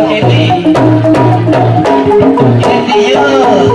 If you, if you.